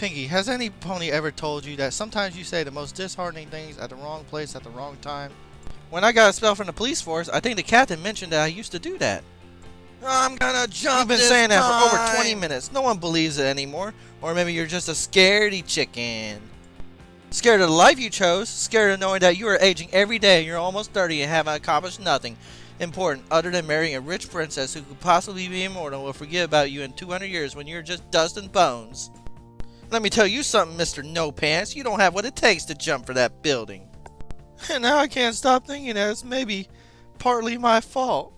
Pinkie, has any pony ever told you that sometimes you say the most disheartening things at the wrong place at the wrong time? When I got a spell from the police force, I think the captain mentioned that I used to do that. I'm gonna jump I've been saying that for over 20 minutes. No one believes it anymore. Or maybe you're just a scaredy chicken. Scared of the life you chose, scared of knowing that you are aging every day and you're almost 30 and haven't accomplished nothing important other than marrying a rich princess who could possibly be immortal and will forget about you in 200 years when you're just dust and bones. Let me tell you something, Mr. No Pants. You don't have what it takes to jump for that building. And now I can't stop thinking that it's maybe partly my fault.